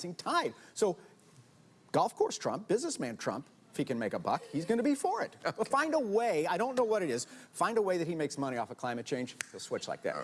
rising tide. So golf course Trump, businessman Trump, if he can make a buck, he's going to be for it. But find a way, I don't know what it is, find a way that he makes money off of climate change, he'll switch like that.